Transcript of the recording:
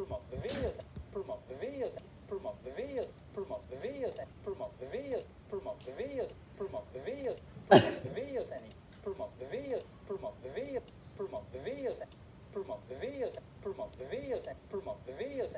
promote videos, promote videos, promote videos, promote videos, promote videos, promote videos, promote videos, promote promovidas, promote promovidas, promote promovidas, promote promovidas, promote promovidas, promote promovidas, promote promovidas,